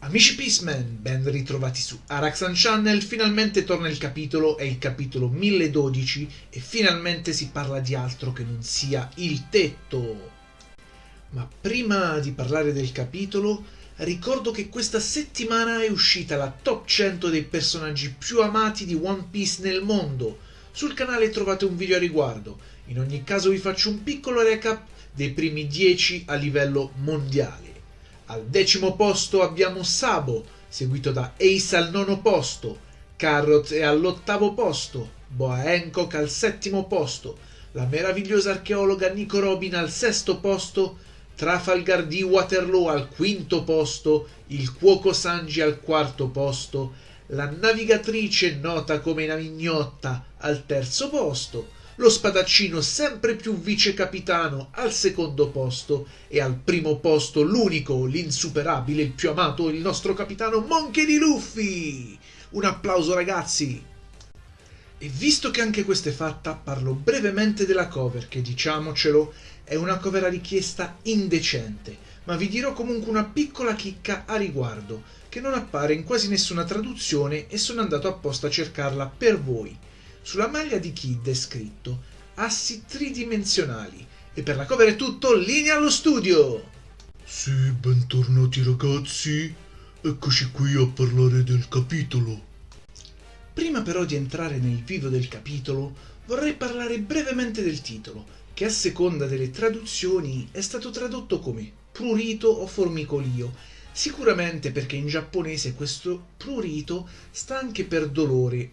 Amici Peaceman, ben ritrovati su Araxan Channel, finalmente torna il capitolo, è il capitolo 1012 e finalmente si parla di altro che non sia il tetto. Ma prima di parlare del capitolo, ricordo che questa settimana è uscita la top 100 dei personaggi più amati di One Piece nel mondo. Sul canale trovate un video a riguardo, in ogni caso vi faccio un piccolo recap dei primi 10 a livello mondiale. Al decimo posto abbiamo Sabo, seguito da Ace al nono posto, Carrot è all'ottavo posto, Boa Hancock al settimo posto, la meravigliosa archeologa Nico Robin al sesto posto, Trafalgar di Waterloo al quinto posto, il cuoco Sanji al quarto posto, la navigatrice nota come Navignotta al terzo posto, lo spadaccino sempre più vice capitano al secondo posto e al primo posto l'unico, l'insuperabile, il più amato, il nostro capitano Monkey di Luffy. Un applauso ragazzi! E visto che anche questa è fatta, parlo brevemente della cover, che diciamocelo è una cover a richiesta indecente, ma vi dirò comunque una piccola chicca a riguardo, che non appare in quasi nessuna traduzione e sono andato apposta a cercarla per voi. Sulla maglia di Kid è scritto assi tridimensionali e per la cover è tutto, linea allo studio! Sì, bentornati ragazzi, eccoci qui a parlare del capitolo. Prima però di entrare nel vivo del capitolo, vorrei parlare brevemente del titolo, che a seconda delle traduzioni è stato tradotto come prurito o formicolio, sicuramente perché in giapponese questo prurito sta anche per dolore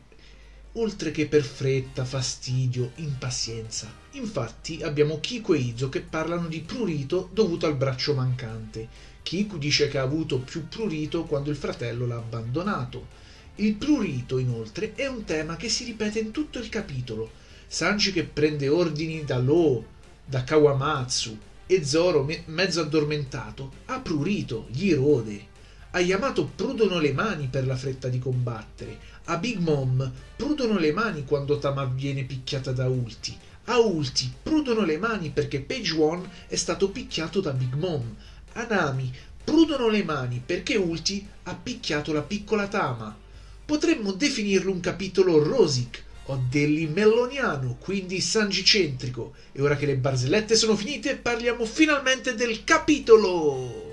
oltre che per fretta, fastidio, impazienza. Infatti abbiamo Kiku e Izo che parlano di prurito dovuto al braccio mancante. Kiku dice che ha avuto più prurito quando il fratello l'ha abbandonato. Il prurito, inoltre, è un tema che si ripete in tutto il capitolo. Sanji che prende ordini da Lo, da Kawamatsu, e Zoro, mezzo addormentato, ha prurito, gli rode. A Yamato prudono le mani per la fretta di combattere. A Big Mom prudono le mani quando Tama viene picchiata da Ulti. A Ulti prudono le mani perché Page One è stato picchiato da Big Mom. A Nami prudono le mani perché Ulti ha picchiato la piccola Tama. Potremmo definirlo un capitolo rosic o dell'imelloniano, quindi sangicentrico. E ora che le barzellette sono finite, parliamo finalmente del capitolo!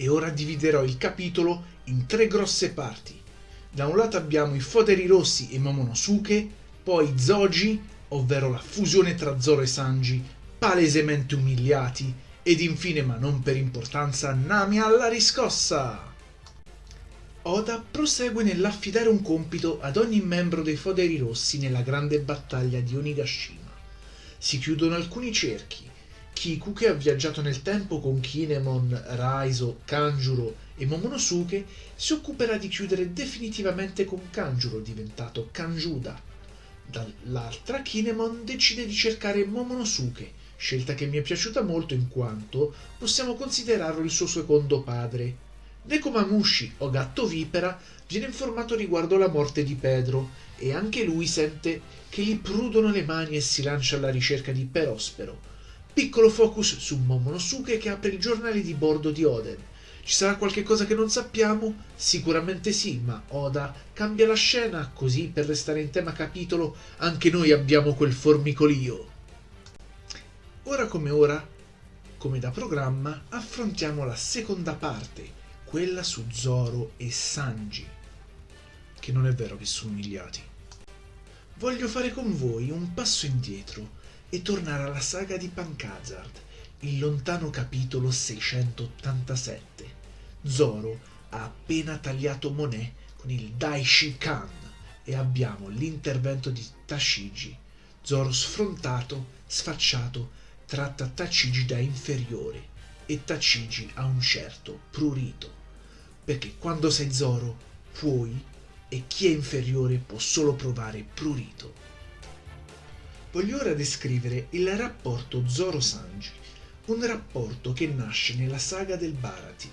E ora dividerò il capitolo in tre grosse parti. Da un lato abbiamo i Foderi Rossi e Momonosuke, poi Zoji, ovvero la fusione tra Zoro e Sanji, palesemente umiliati, ed infine, ma non per importanza, Nami alla riscossa. Oda prosegue nell'affidare un compito ad ogni membro dei Foderi Rossi nella grande battaglia di Onigashima. Si chiudono alcuni cerchi, Kiku che ha viaggiato nel tempo con Kinemon, Raizo, Kanjuro e Momonosuke si occuperà di chiudere definitivamente con Kanjuro diventato Kanjuda. Dall'altra Kinemon decide di cercare Momonosuke, scelta che mi è piaciuta molto in quanto possiamo considerarlo il suo secondo padre. Nekomamushi o Gatto Vipera viene informato riguardo la morte di Pedro e anche lui sente che gli prudono le mani e si lancia alla ricerca di Perospero Piccolo focus su Momonosuke che apre il giornale di bordo di Oden. Ci sarà qualche cosa che non sappiamo? Sicuramente sì, ma Oda cambia la scena, così per restare in tema capitolo anche noi abbiamo quel formicolio. Ora come ora, come da programma, affrontiamo la seconda parte, quella su Zoro e Sanji. Che non è vero che sono umiliati. Voglio fare con voi un passo indietro e tornare alla saga di Pancazard, il lontano capitolo 687. Zoro ha appena tagliato Monet con il Daishikan e abbiamo l'intervento di Tashigi. Zoro sfrontato, sfacciato, tratta Tachigi da inferiore e Tachigi ha un certo prurito. Perché quando sei Zoro puoi e chi è inferiore può solo provare prurito. Voglio ora descrivere il rapporto Zoro-Sanji, un rapporto che nasce nella saga del Barati.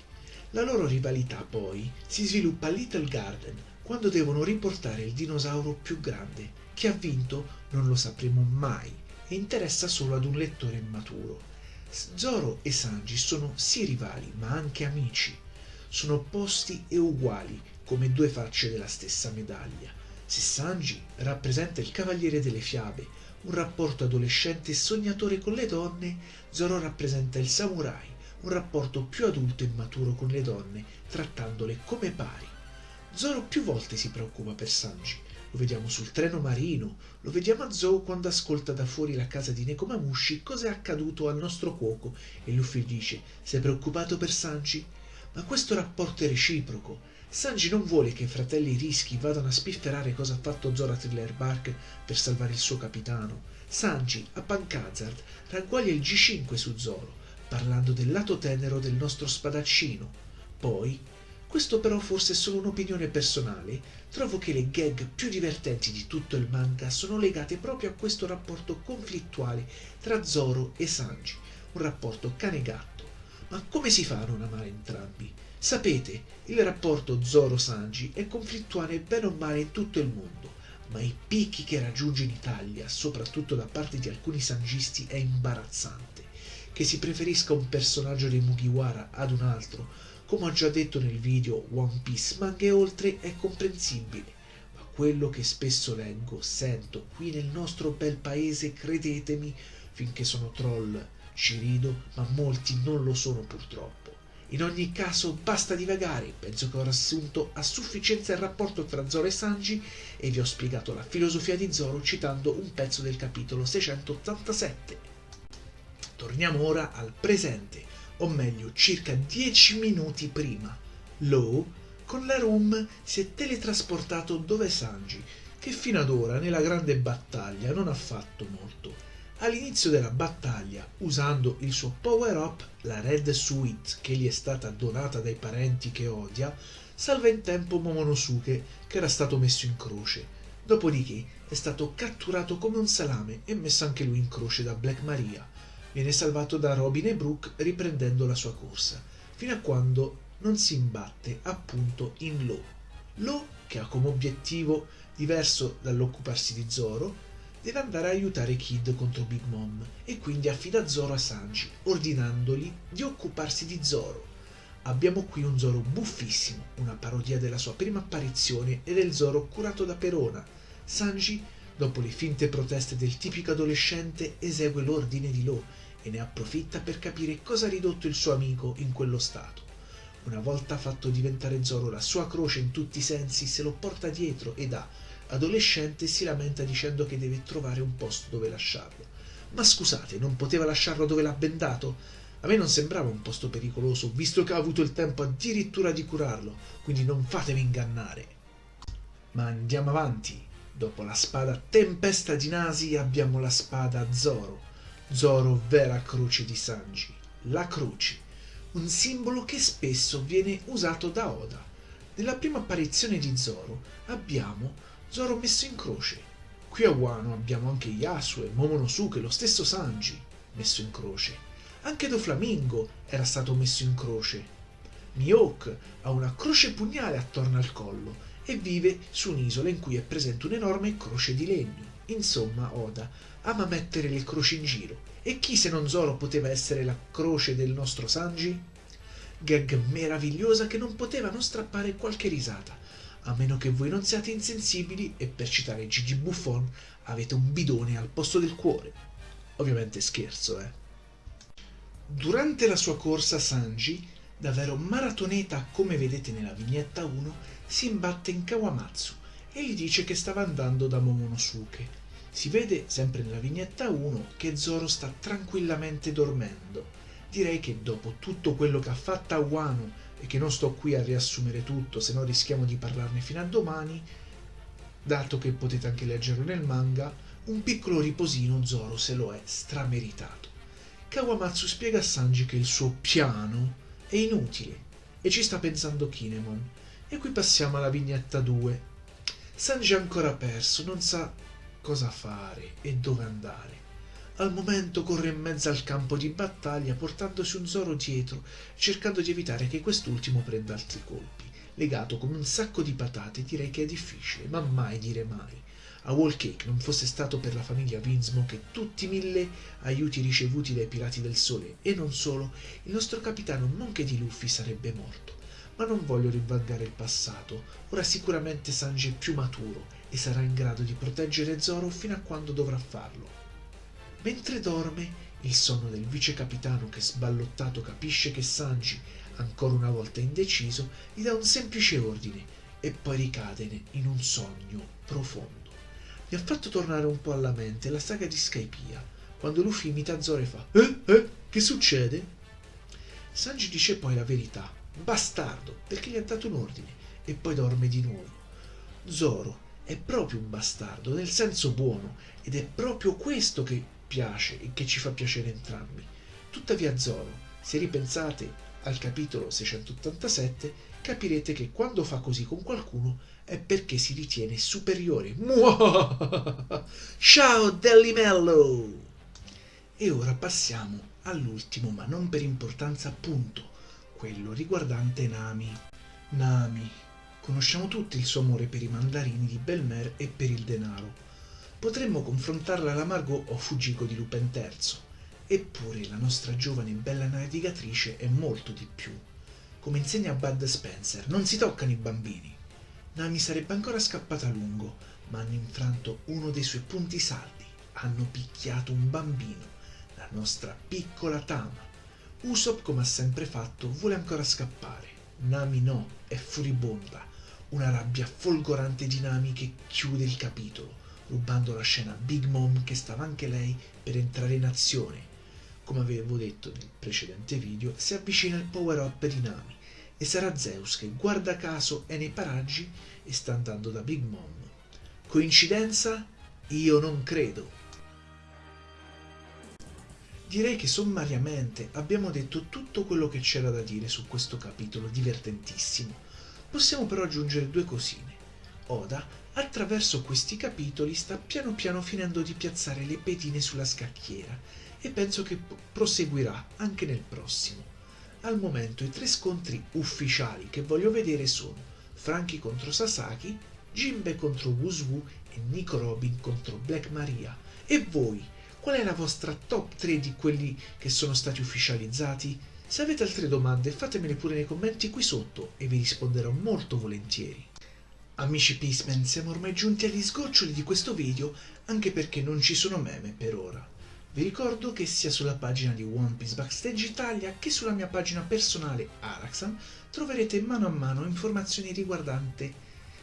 La loro rivalità poi si sviluppa a Little Garden quando devono riportare il dinosauro più grande. Chi ha vinto non lo sapremo mai e interessa solo ad un lettore immaturo. Zoro e Sanji sono sì rivali ma anche amici. sono opposti e uguali come due facce della stessa medaglia. Se Sanji rappresenta il cavaliere delle fiabe, un rapporto adolescente e sognatore con le donne, Zoro rappresenta il samurai, un rapporto più adulto e maturo con le donne, trattandole come pari. Zoro più volte si preoccupa per Sanji. Lo vediamo sul treno marino, lo vediamo a Zou quando ascolta da fuori la casa di Nekomamushi cosa è accaduto al nostro cuoco e Luffy dice «Sei preoccupato per Sanji?» Ma questo rapporto è reciproco. Sanji non vuole che i fratelli Rischi vadano a spifferare cosa ha fatto Zoro a Thriller Bark per salvare il suo capitano. Sanji, a Pancazard, ragguaglia il G5 su Zoro, parlando del lato tenero del nostro spadaccino. Poi questo però forse è solo un'opinione personale, trovo che le gag più divertenti di tutto il manga sono legate proprio a questo rapporto conflittuale tra Zoro e Sanji, un rapporto cane-gatto. Ma come si fa a non amare entrambi? Sapete, il rapporto Zoro-Sanji è conflittuale bene o male in tutto il mondo, ma i picchi che raggiunge in Italia, soprattutto da parte di alcuni sangisti, è imbarazzante. Che si preferisca un personaggio dei Mugiwara ad un altro, come ho già detto nel video One Piece, ma anche oltre è comprensibile. Ma quello che spesso leggo, sento qui nel nostro bel paese, credetemi, finché sono troll ci rido, ma molti non lo sono purtroppo. In ogni caso basta divagare, penso che ho riassunto a sufficienza il rapporto tra Zoro e Sanji e vi ho spiegato la filosofia di Zoro citando un pezzo del capitolo 687. Torniamo ora al presente o meglio circa dieci minuti prima. Law, con la Room, si è teletrasportato dove Sanji, che fino ad ora nella grande battaglia non ha fatto molto. All'inizio della battaglia, usando il suo power-up, la Red Suite che gli è stata donata dai parenti che odia, salva in tempo Momonosuke che era stato messo in croce. Dopodiché è stato catturato come un salame e messo anche lui in croce da Black Maria viene salvato da Robin e Brooke riprendendo la sua corsa, fino a quando non si imbatte appunto in Lo. Lo, che ha come obiettivo diverso dall'occuparsi di Zoro, deve andare a aiutare Kid contro Big Mom e quindi affida Zoro a Sanji, ordinandogli di occuparsi di Zoro. Abbiamo qui un Zoro buffissimo, una parodia della sua prima apparizione e del Zoro curato da Perona. Sanji, dopo le finte proteste del tipico adolescente, esegue l'ordine di Lo e ne approfitta per capire cosa ha ridotto il suo amico in quello stato. Una volta fatto diventare Zoro la sua croce in tutti i sensi, se lo porta dietro e da adolescente si lamenta dicendo che deve trovare un posto dove lasciarlo. Ma scusate, non poteva lasciarlo dove l'ha bendato? A me non sembrava un posto pericoloso, visto che ha avuto il tempo addirittura di curarlo, quindi non fatevi ingannare. Ma andiamo avanti. Dopo la spada Tempesta di Nasi abbiamo la spada Zoro Zoro vera croce di Sanji, la croce, un simbolo che spesso viene usato da Oda. Nella prima apparizione di Zoro abbiamo Zoro messo in croce. Qui a Wano abbiamo anche Yasue, Momonosuke, lo stesso Sanji messo in croce. Anche Doflamingo era stato messo in croce. Mihawk ha una croce pugnale attorno al collo e vive su un'isola in cui è presente un'enorme croce di legno. Insomma, Oda ama mettere le croci in giro. E chi se non Zoro poteva essere la croce del nostro Sanji? Gag meravigliosa che non poteva non strappare qualche risata, a meno che voi non siate insensibili e per citare Gigi Buffon avete un bidone al posto del cuore. Ovviamente scherzo, eh. Durante la sua corsa Sanji, davvero maratoneta come vedete nella vignetta 1, si imbatte in Kawamatsu e gli dice che stava andando da Momonosuke si vede, sempre nella vignetta 1, che Zoro sta tranquillamente dormendo. Direi che dopo tutto quello che ha fatto Wano, e che non sto qui a riassumere tutto, se no rischiamo di parlarne fino a domani, dato che potete anche leggerlo nel manga, un piccolo riposino Zoro se lo è strameritato. Kawamatsu spiega a Sanji che il suo piano è inutile e ci sta pensando Kinemon. E qui passiamo alla vignetta 2. Sanji è ancora perso, non sa cosa fare e dove andare. Al momento corre in mezzo al campo di battaglia portandosi un Zoro dietro, cercando di evitare che quest'ultimo prenda altri colpi. Legato come un sacco di patate direi che è difficile, ma mai dire mai. A Wall non fosse stato per la famiglia Winsmo che tutti i mille aiuti ricevuti dai pirati del sole e non solo, il nostro capitano nonché di Luffy sarebbe morto. ma non voglio rivalgare il passato. Ora sicuramente Sanji è più maturo e sarà in grado di proteggere Zoro fino a quando dovrà farlo. Mentre dorme, il sonno del vice capitano che sballottato capisce che Sanji, ancora una volta indeciso, gli dà un semplice ordine e poi ricade in un sogno profondo. Mi ha fatto tornare un po' alla mente la saga di Skypiea, quando Luffy imita Zoro e fa Eh? Eh? Che succede? Sanji dice poi la verità, bastardo, perché gli ha dato un ordine, e poi dorme di nuovo. Zoro è proprio un bastardo, nel senso buono, ed è proprio questo che piace e che ci fa piacere entrambi. Tuttavia Zoro, se ripensate al capitolo 687, capirete che quando fa così con qualcuno è perché si ritiene superiore. Ciao Dellimello! E ora passiamo all'ultimo, ma non per importanza, punto, quello riguardante Nami. Nami. Conosciamo tutti il suo amore per i mandarini di Belmer e per il denaro. Potremmo confrontarla alla Margot o Fujiko di Lupin III. Eppure la nostra giovane e bella navigatrice è molto di più. Come insegna Bud Spencer, non si toccano i bambini. Nami sarebbe ancora scappata a lungo, ma hanno infranto uno dei suoi punti saldi. Hanno picchiato un bambino, la nostra piccola Tama. Usopp, come ha sempre fatto, vuole ancora scappare. Nami no, è furibonda. Una rabbia folgorante di Nami che chiude il capitolo, rubando la scena a Big Mom che stava anche lei per entrare in azione. Come avevo detto nel precedente video, si avvicina il power up di Nami e sarà Zeus che guarda caso è nei paraggi e sta andando da Big Mom. Coincidenza? Io non credo. Direi che sommariamente abbiamo detto tutto quello che c'era da dire su questo capitolo divertentissimo. Possiamo però aggiungere due cosine. Oda, attraverso questi capitoli, sta piano piano finendo di piazzare le pedine sulla scacchiera e penso che proseguirà anche nel prossimo. Al momento i tre scontri ufficiali che voglio vedere sono Franky contro Sasaki, Jinbe contro Wuswu e Nico Robin contro Black Maria. E voi, qual è la vostra top 3 di quelli che sono stati ufficializzati? Se avete altre domande fatemele pure nei commenti qui sotto e vi risponderò molto volentieri. Amici Peaceman, siamo ormai giunti agli sgoccioli di questo video anche perché non ci sono meme per ora. Vi ricordo che sia sulla pagina di One Piece Backstage Italia che sulla mia pagina personale Araxan troverete mano a mano informazioni riguardanti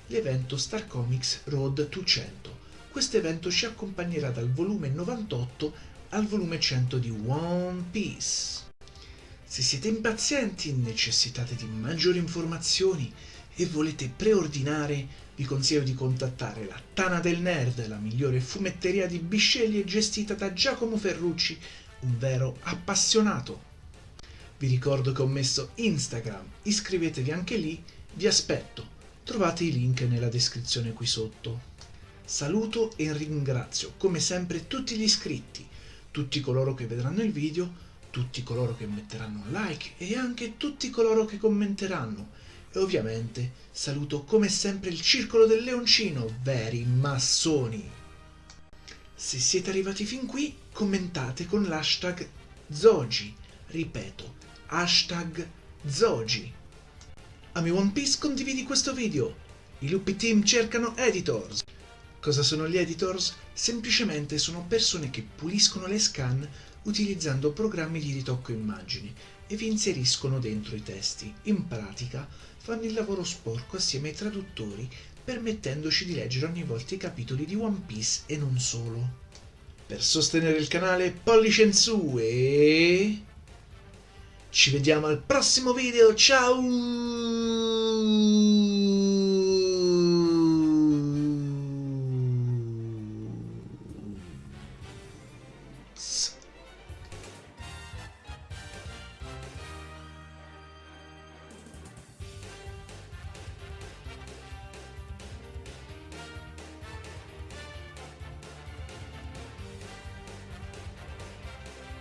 l'evento Star Comics Road 200. Questo evento ci accompagnerà dal volume 98 al volume 100 di One Piece. Se siete impazienti, necessitate di maggiori informazioni e volete preordinare, vi consiglio di contattare la Tana del Nerd, la migliore fumetteria di bisceglie gestita da Giacomo Ferrucci, un vero appassionato. Vi ricordo che ho messo Instagram, iscrivetevi anche lì, vi aspetto. Trovate i link nella descrizione qui sotto. Saluto e ringrazio come sempre tutti gli iscritti, tutti coloro che vedranno il video, tutti coloro che metteranno un like e anche tutti coloro che commenteranno e ovviamente saluto come sempre il Circolo del Leoncino, veri massoni. Se siete arrivati fin qui, commentate con l'hashtag Zogi. Ripeto, hashtag Zogi. Ami One Piece, condividi questo video. I lupi team cercano editors. Cosa sono gli editors? Semplicemente sono persone che puliscono le scan utilizzando programmi di ritocco immagini e vi inseriscono dentro i testi. In pratica fanno il lavoro sporco assieme ai traduttori, permettendoci di leggere ogni volta i capitoli di One Piece e non solo. Per sostenere il canale pollice in su e... Ci vediamo al prossimo video, ciao!